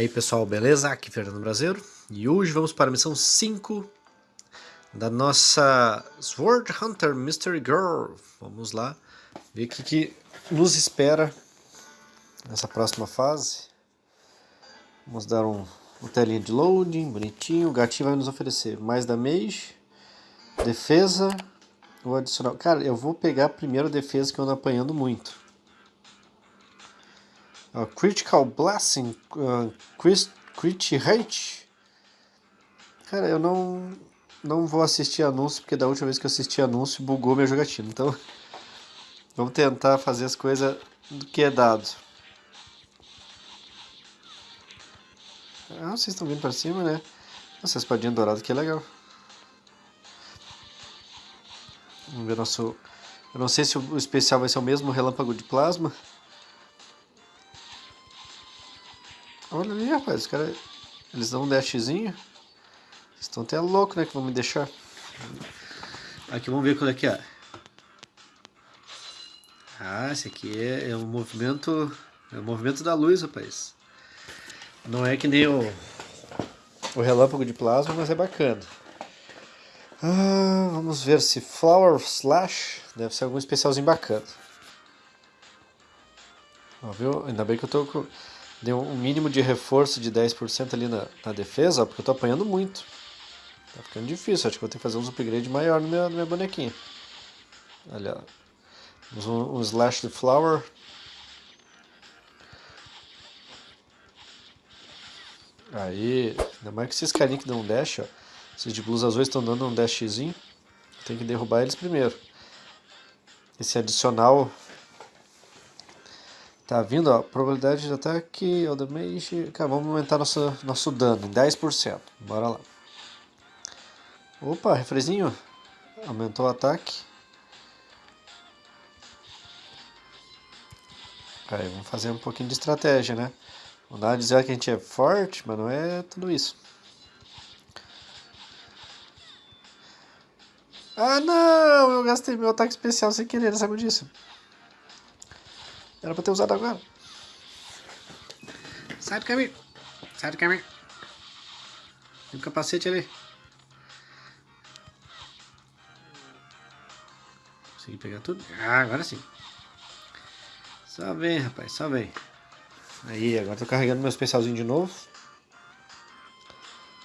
aí pessoal, beleza? Aqui é Fernando Brasileiro e hoje vamos para a missão 5 da nossa Sword Hunter Mystery Girl. Vamos lá ver o que, que nos espera nessa próxima fase. Vamos dar um, um telinha de loading, bonitinho. O gatinho vai nos oferecer mais damage, defesa ou adicional. Cara, eu vou pegar primeiro a defesa que eu ando apanhando muito. Critical Blessing, uh, Crit, Crit Rate. Cara, eu não, não vou assistir anúncio, porque da última vez que eu assisti anúncio bugou minha jogatina. Então, vamos tentar fazer as coisas do que é dado. Ah, vocês estão vindo para cima, né? Nossa, espadinha dourada que é legal. Vamos ver nosso... Eu não sei se o especial vai ser o mesmo relâmpago de plasma. Olha ali, rapaz, os caras, eles dão um dashzinho. Estão até loucos, né, que vão me deixar. Aqui, vamos ver qual é que é. Ah, esse aqui é, é um movimento, é um movimento da luz, rapaz. Não é que nem o, o relâmpago de plasma, mas é bacana. Ah, vamos ver se Flower Slash deve ser algum especialzinho bacana. Ó, viu? Ainda bem que eu tô com deu um mínimo de reforço de 10% ali na, na defesa, porque eu tô apanhando muito. Tá ficando difícil, acho que vou ter que fazer uns upgrade maior no meu, no meu bonequinho. Olha, um, um slash de flower. Aí, ainda mais que esses carinhos que dão um dash, ó. Esses de blusa azuis estão dando um dashzinho. Tem que derrubar eles primeiro. Esse adicional Tá vindo, ó, probabilidade de ataque, o damage... Cara, vamos aumentar nosso, nosso dano em 10%. Bora lá. Opa, refrezinho. Aumentou o ataque. Aí, vamos fazer um pouquinho de estratégia, né? Dar a dizer que a gente é forte, mas não é tudo isso. Ah, não! Eu gastei meu ataque especial sem querer, sabe disso? Era pra ter usado agora. Sai do caminho. Sai do caminho. Tem um capacete ali. Consegui pegar tudo? Ah, agora sim. Só vem, rapaz, só vem. Aí, agora tô carregando meu especialzinho de novo.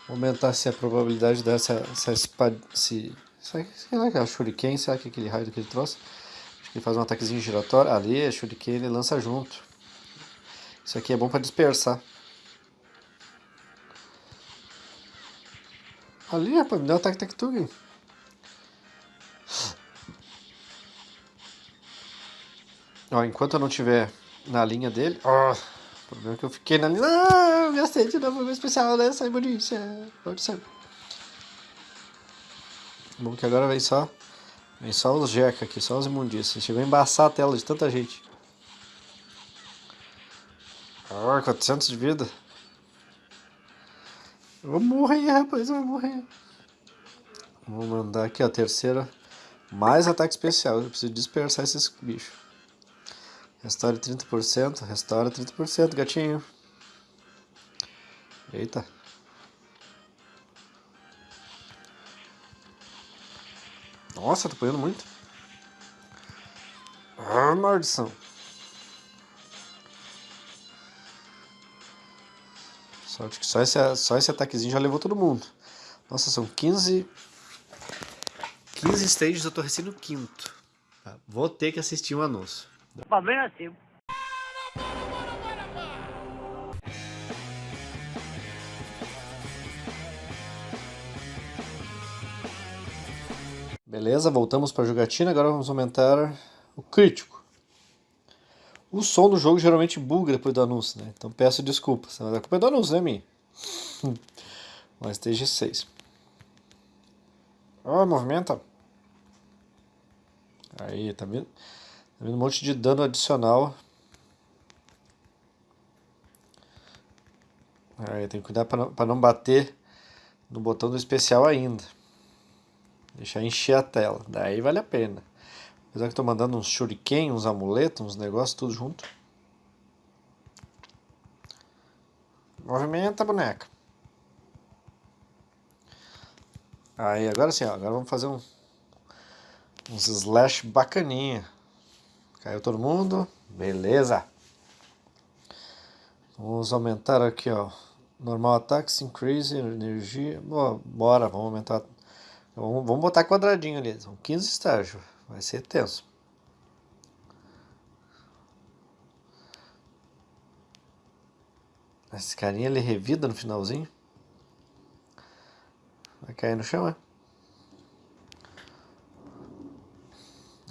Vou aumentar se a probabilidade dessa essa espada. Se, sei lá que é o Shuriken, será que é aquele raio que ele trouxe? Ele faz um ataquezinho giratório. Ali, é Shuriken, ele lança junto. Isso aqui é bom para dispersar. Ali, rapaz, me deu um ataque Tectug. Ó, enquanto eu não tiver na linha dele... Ó, o problema é que eu fiquei na linha... Ah, gastei de novo meu especial, né? Sai bonito. Pode ser. Bom que agora vem só Vem só os jeca aqui, só os imundícias. Chegou a embaçar a tela de tanta gente. Ah, 400 de vida. Eu vou morrer, rapaz, eu vou morrer. Vou mandar aqui a terceira. Mais ataque especial. Eu preciso dispersar esses bichos. Restaure 30%. Restaura 30%, gatinho. Eita. Nossa, tô apanhando muito. Ah, maldição. Sorte que só esse, só esse ataquezinho já levou todo mundo. Nossa, são 15... 15 stages, eu tô recém no quinto. Tá, vou ter que assistir um anúncio. Problema é seu. Beleza, voltamos para a jogatina, agora vamos aumentar o crítico. O som do jogo geralmente buga depois do anúncio, né? Então peço desculpas, mas a culpa é do anúncio, né, minha? Mas stage 6. Ó, oh, movimenta. Aí, tá vendo? Tá vendo um monte de dano adicional. Aí, tem que cuidar para não, não bater no botão do especial ainda. Deixar encher a tela. Daí vale a pena. Apesar que estou mandando uns shuriken, uns amuletos, uns negócios, tudo junto. Movimenta a boneca. Aí, agora sim, ó, agora vamos fazer um, uns slash bacaninha. Caiu todo mundo? Beleza. Vamos aumentar aqui, ó. Normal ataque, increase, energia. Boa, bora, vamos aumentar. Vamos, vamos botar quadradinho ali. São 15 estágios. Vai ser tenso. Esse carinha ele revida no finalzinho. Vai cair no chão, é?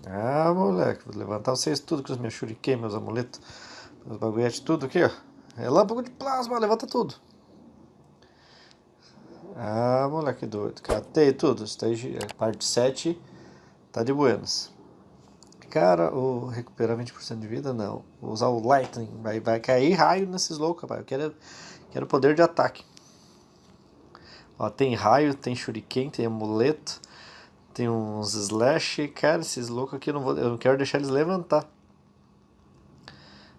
Ah, moleque, vou levantar vocês tudo com os meus shuriken, meus amuletos, meus bagulhetes, tudo aqui, ó. Relâmpago de plasma, levanta tudo. Ah, moleque doido. Catei tudo. Stage, parte 7 tá de buenas. Cara, o recuperar 20% de vida, não. Vou usar o Lightning. Vai, vai cair raio nesses loucos, rapaz. Eu quero, quero poder de ataque. Ó, tem raio, tem shuriken, tem amuleto, tem uns slash. Cara, esses loucos aqui eu não, vou, eu não quero deixar eles levantar.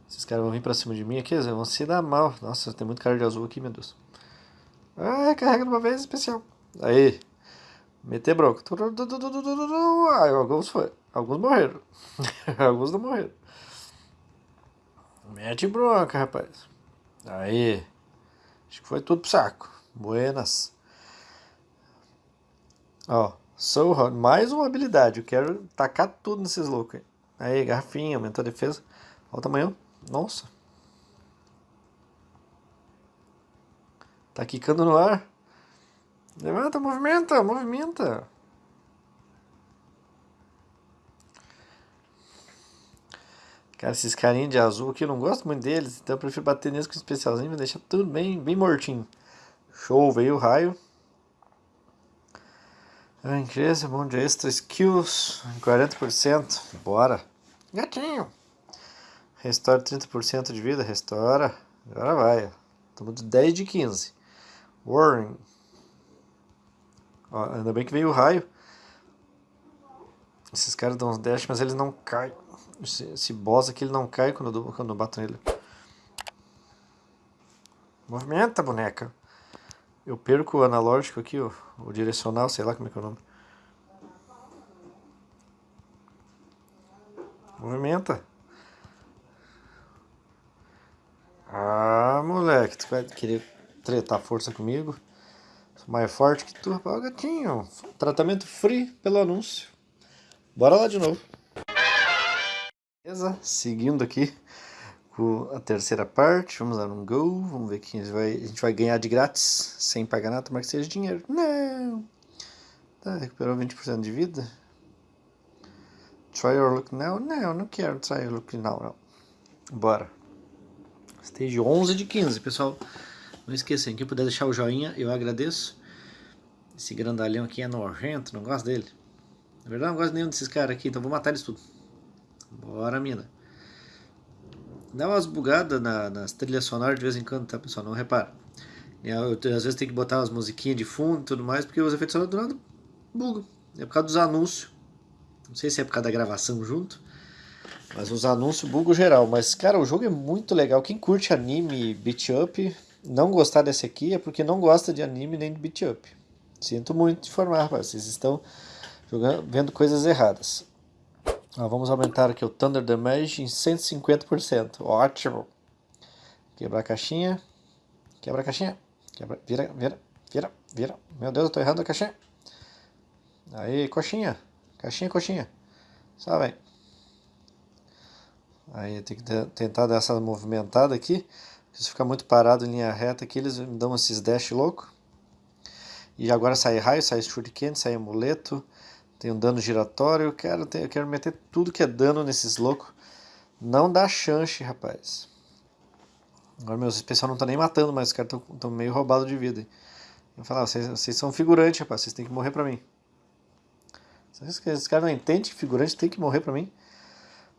Esses caras vão vir pra cima de mim aqui, eles vão se dar mal. Nossa, tem muito cara de azul aqui, meu Deus. Ah, carrega de uma vez especial. Aí. Meter bronca. Ah, alguns foi. Alguns morreram. alguns não morreram. Mete bronca, rapaz. Aí. Acho que foi tudo pro saco. Buenas. Ó, sou mais uma habilidade. Eu quero tacar tudo nesses loucos aí. Aí, garrafinha, aumentou a defesa. Olha o tamanho. Nossa. Tá quicando no ar. Levanta, movimenta, movimenta. Cara, esses carinhos de azul aqui eu não gosto muito deles, então eu prefiro bater neles com especialzinho e deixar tudo bem, bem mortinho. Show, veio o raio. Incrível, bom de extra skills, 40%. Bora. Gatinho. Restaura 30% de vida, restaura. Agora vai. Estamos de 10 de 15. Warning. Ó, ainda bem que veio o raio. Esses caras dão uns dash, mas eles não caem. Esse, esse boss aqui ele não cai quando eu, quando eu bato nele. Movimenta, boneca. Eu perco o analógico aqui, o, o direcional, sei lá como é que é o nome. Movimenta. Ah, moleque, tu vai querer tretar força comigo? Sou mais forte que tu, rapaz, gatinho. Tratamento free pelo anúncio. Bora lá de novo. Beleza, seguindo aqui com a terceira parte, vamos dar um go, vamos ver quem vai, a gente vai ganhar de grátis, sem pagar nada, tomara que seja dinheiro. Não! Tá, recuperou 20% de vida. Try your look now? Não, não quero try your look now, não. Bora. Stage 11 de 15, pessoal. Não esqueçam, quem puder deixar o joinha, eu agradeço. Esse grandalhão aqui é nojento, não gosto dele. Na verdade, não gosto nenhum desses caras aqui, então vou matar eles tudo. Bora, mina. Dá umas bugadas na, nas trilhas sonoras de vez em quando, tá, pessoal? Não repara. Eu, eu, às vezes tem que botar umas musiquinhas de fundo e tudo mais, porque os efeitos sonoros do nada bugam. É por causa dos anúncios. Não sei se é por causa da gravação junto. Mas os anúncios bugam geral. Mas, cara, o jogo é muito legal. Quem curte anime beat up, não gostar desse aqui é porque não gosta de anime nem de beat up. Sinto muito informar, rapaz. Vocês estão jogando, vendo coisas erradas. Ah, vamos aumentar aqui o Thunder Damage em 150%. Ótimo. Quebrar a caixinha. Quebra a caixinha. Quebra, vira, vira, vira, vira. Meu Deus, eu tô errando a caixinha. Aí, coxinha. Caixinha, coxinha. Só vem. Aí tem que tentar dar essa movimentada aqui. Se ficar muito parado em linha reta aqui, eles me dão esses dash louco. E agora sai raio, sai shuriken, sai amuleto. Tem um dano giratório. Eu quero, eu quero meter tudo que é dano nesses loucos. Não dá chance, rapaz. Agora meus especial não tá nem matando, mas os caras estão meio roubados de vida. Eu vou falar, vocês, são figurantes, rapaz. Vocês têm que morrer pra mim. Esses caras não entendem que figurante tem que morrer pra mim.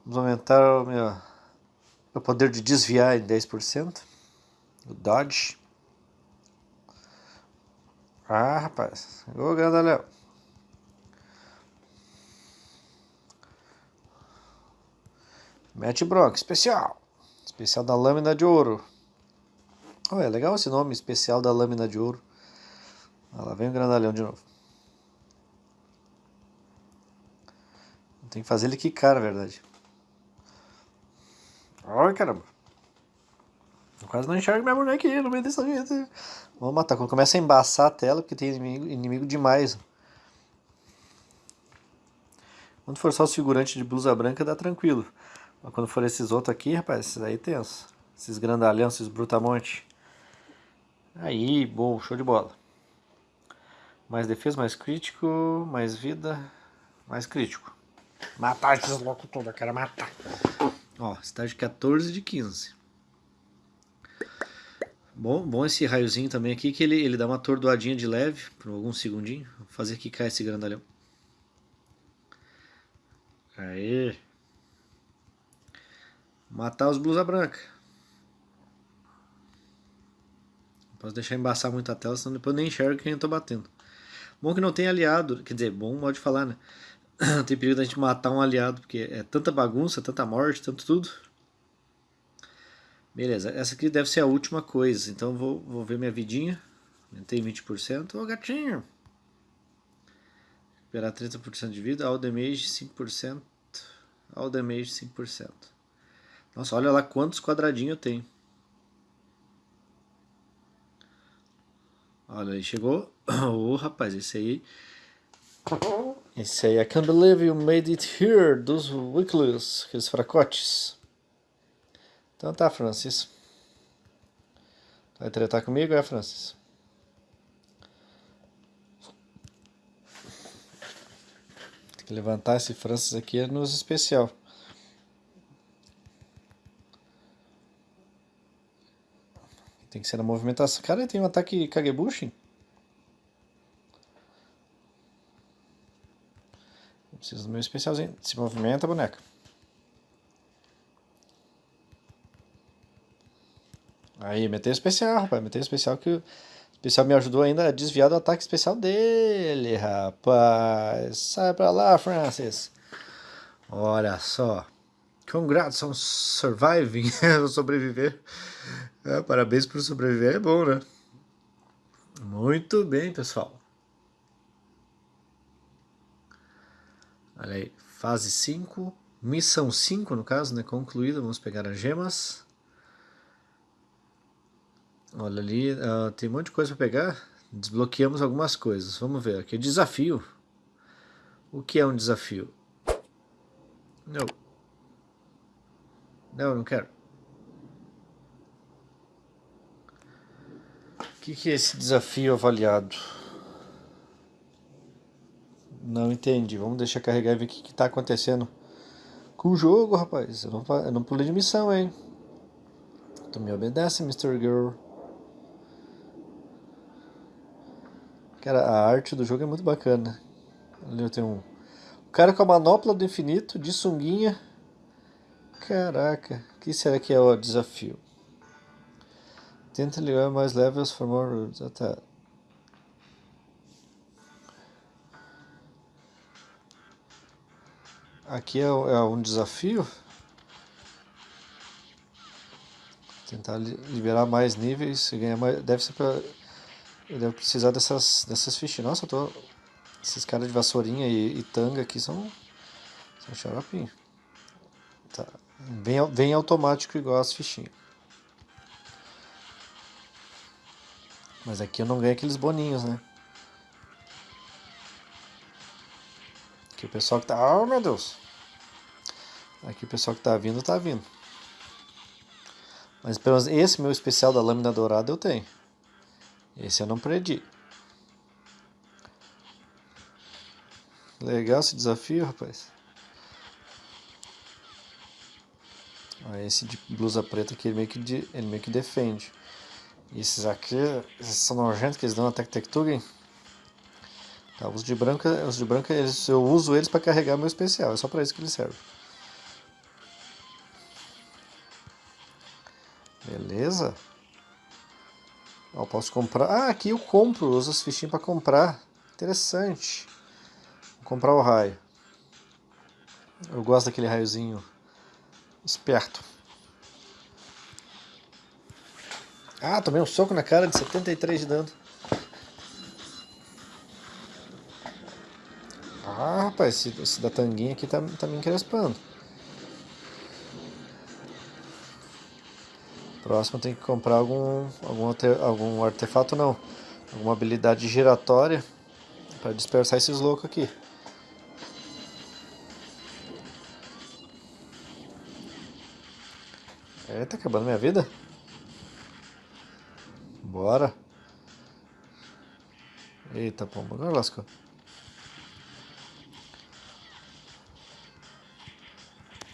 Vamos aumentar o meu, meu poder de desviar em 10%. O dodge. Ah, rapaz. Ô, grandalhão. Mete bronca, especial. Especial da lâmina de ouro. Oh, é legal esse nome especial da lâmina de ouro. Ah, lá vem o grandalhão de novo. Tem que fazer ele quicar, na verdade. Ai, caramba. Eu quase não enxergo minha bonequinha no meio dessa gente. Vamos matar. Quando começa a embaçar a tela, porque tem inimigo, inimigo demais. Quando for só os figurantes de blusa branca, dá tranquilo. Mas quando for esses outros aqui, rapaz, esses aí tenso. Esses grandalhão, esses brutamonte. Aí, bom, show de bola. Mais defesa, mais crítico, mais vida, mais crítico. Matar esses loucos todos, eu quero matar. Ó, estágio 14 de 15. Bom, bom esse raiozinho também aqui, que ele, ele dá uma atordoadinha de leve, por alguns segundinhos. Vou fazer aqui cair esse grandalhão. Aí. Matar os blusa branca. Não posso deixar embaçar muito a tela, senão depois eu nem enxergo quem eu tô batendo. Bom que não tem aliado, quer dizer, bom modo de falar, né? tem perigo da gente matar um aliado, porque é tanta bagunça, tanta morte, tanto tudo. Beleza, essa aqui deve ser a última coisa, então vou, vou ver minha vidinha. Aumentei 20%. Ô gatinho! Recuperar 30% de vida, all damage 5%. All damage 5%. Nossa, olha lá quantos quadradinhos eu tenho. Olha aí, chegou. Ô oh, rapaz, esse aí esse aí, I can't believe you made it here, dos Wicklows, aqueles fracotes. Então tá, Francis. Vai tretar comigo, é, Francis? Tem que levantar esse Francis aqui é nos especial. Tem que ser na movimentação. Cara, tem um ataque Kagebushin? Preciso do meu especialzinho. Se movimenta, boneca. Aí, meteu especial, rapaz. Meteu especial que o especial me ajudou ainda a desviar do ataque especial dele, rapaz. Sai pra lá, Francis. Olha só. Congrats on surviving. sobreviver. É, parabéns por sobreviver. É bom, né? Muito bem, pessoal. Olha aí, fase 5, missão 5 no caso, né, concluída, vamos pegar as gemas. Olha ali, uh, tem um monte de coisa para pegar, desbloqueamos algumas coisas, vamos ver, aqui desafio. O que é um desafio? Não. Não, não quero. O que, que é esse desafio avaliado? Não entendi. Vamos deixar carregar e ver o que, está acontecendo com o jogo, rapaz. Eu não, eu não pulei de missão, hein? Tu me obedece, Mr. Girl. Cara, a arte do jogo é muito bacana. Ali eu tenho um... O cara com a manopla do infinito, de sunguinha. Caraca, o que será que é o desafio? Tenta ligar mais levels for more routes. Ah, tá. Aqui é, é um desafio. Tentar liberar mais níveis e ganhar mais. Deve ser pra. Eu devo precisar dessas, dessas fichinhas. Nossa, eu tô. Esses caras de vassourinha e, e tanga aqui são. São xaropinho. Tá. Bem, bem automático igual as fichinhas. Mas aqui eu não ganho aqueles boninhos, né? O pessoal que tá... Oh, meu Deus! Aqui o pessoal que tá vindo, tá vindo. Mas pelo menos esse meu especial da lâmina dourada eu tenho. Esse eu não perdi. Legal esse desafio, rapaz. esse de blusa preta aqui, ele meio que, de, ele meio que defende. Esses aqui, esses são nojentos que eles dão que Tugen. Tá, os de branca, os de branca eles, eu uso eles para carregar meu especial, é só para isso que eles servem. Beleza. Ó, posso comprar. Ah, aqui eu compro, uso as fichinhas para comprar. Interessante. Vou comprar o raio. Eu gosto daquele raiozinho esperto. Ah, tomei um soco na cara de 73 de dano. Ah, rapaz, esse, esse da tanguinha aqui tá, tá me encrespando. Próximo tem que comprar algum, algum, algum artefato, não. Alguma habilidade giratória para dispersar esses loucos aqui. É, tá acabando minha vida? Bora. Eita, pomba, agora lascou.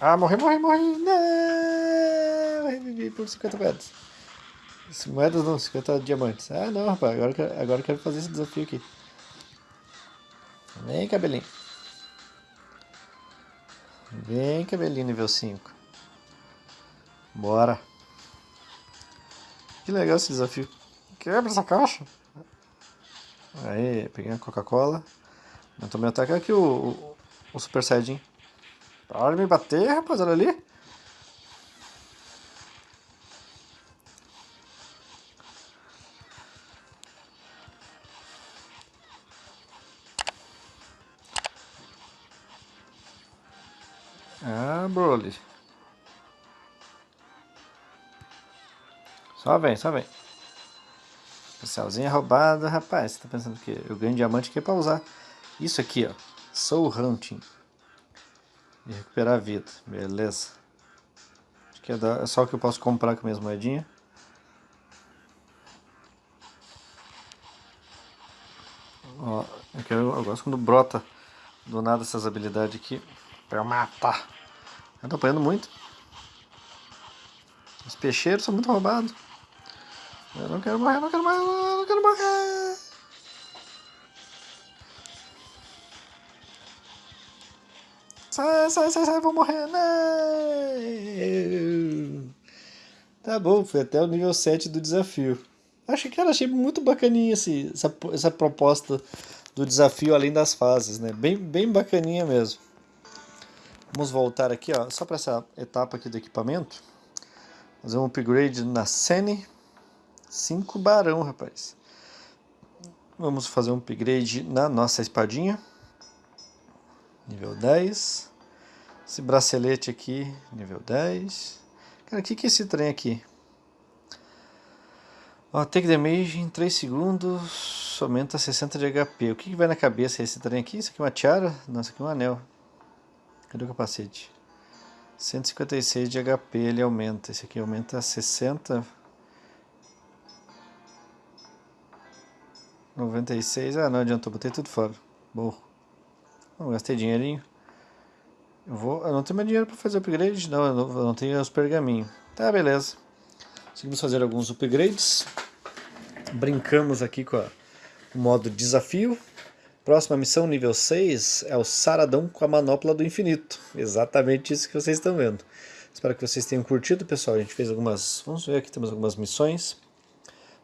Ah, morri, morri, morri. Não! Revivi por 50 moedas. Moedas não, 50 diamantes. Ah, não, rapaz. Agora, agora eu quero fazer esse desafio aqui. Vem, cabelinho. Vem, cabelinho nível 5. Bora. Que legal esse desafio. Quebra essa caixa. Aí, peguei a Coca-Cola. Aumentou meu ataque. Aqui o, o, o Super Saiyajin. Para de me bater, rapaz, olha ali. Ah, Broly. Só vem, só vem. Especialzinho roubado, rapaz. Você tá pensando que eu ganho diamante aqui pra usar isso aqui, ó. Soul Hunting. E recuperar a vida, beleza. Acho que é, da, é só o que eu posso comprar com minhas moedinhas. Ó, eu, quero, eu gosto quando brota do nada essas habilidades aqui pra eu matar. Eu tô apanhando muito. Os peixeiros são muito roubados. Eu não quero morrer, não quero morrer, não quero morrer. Sai, sai, sai, sai, vou morrer. Não. Tá bom, foi até o nível 7 do desafio. Achei, cara, achei muito bacaninha essa, essa proposta do desafio além das fases, né? Bem, bem bacaninha mesmo. Vamos voltar aqui, ó, só para essa etapa aqui do equipamento. Fazer um upgrade na Sene. 5 barão, rapaz. Vamos fazer um upgrade na nossa espadinha. Nível 10. Esse bracelete aqui, nível 10. Cara, o que, que é esse trem aqui? Ó, take damage em 3 segundos, aumenta 60 de HP. O que, que vai na cabeça esse trem aqui? Isso aqui é uma tiara? Não, isso aqui é um anel. Cadê o capacete? 156 de HP ele aumenta. Esse aqui aumenta 60. 96. Ah, não adiantou, botei tudo fora. Burro. Não, gastei dinheirinho. Eu, vou, eu não tenho mais dinheiro para fazer upgrade. Não não, eu não tenho os pergaminhos. Tá, beleza. Conseguimos fazer alguns upgrades. Brincamos aqui com a, o modo desafio. Próxima missão, nível 6, é o Saradão com a Manopla do Infinito. Exatamente isso que vocês estão vendo. Espero que vocês tenham curtido, pessoal. A gente fez algumas... Vamos ver aqui, temos algumas missões.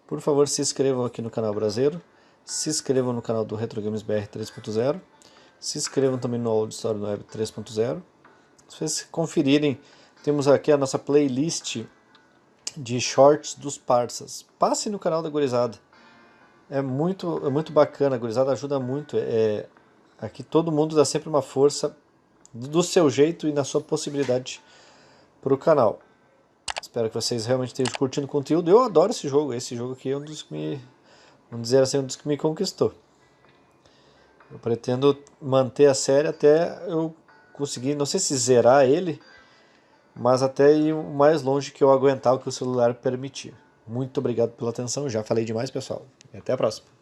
Por favor, se inscrevam aqui no canal Brasileiro. Se inscrevam no canal do Retro Games BR 3.0. Se inscrevam também no Old Story Web 3.0. Se vocês conferirem, temos aqui a nossa playlist de shorts dos parças. Passe no canal da Gurizada. É muito, é muito bacana, a Gurizada ajuda muito. É, aqui todo mundo dá sempre uma força do seu jeito e na sua possibilidade para o canal. Espero que vocês realmente estejam curtindo o conteúdo. Eu adoro esse jogo. Esse jogo aqui é um dos que me, vamos dizer assim, um dos que me conquistou. Eu pretendo manter a série até eu conseguir, não sei se zerar ele, mas até ir o mais longe que eu aguentar o que o celular permitir. Muito obrigado pela atenção, já falei demais pessoal. E até a próxima.